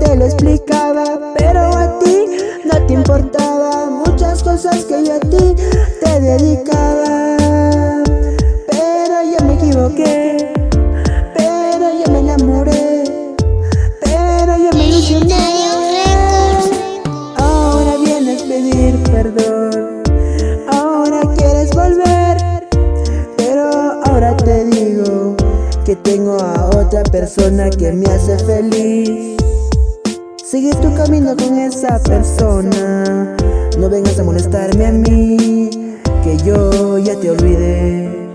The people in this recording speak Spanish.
te lo explicaba Pero a ti no te importaba Muchas cosas que yo a ti Que tengo a otra persona que me hace feliz. Sigue tu camino con esa persona. No vengas a molestarme a mí Que yo ya te olvidé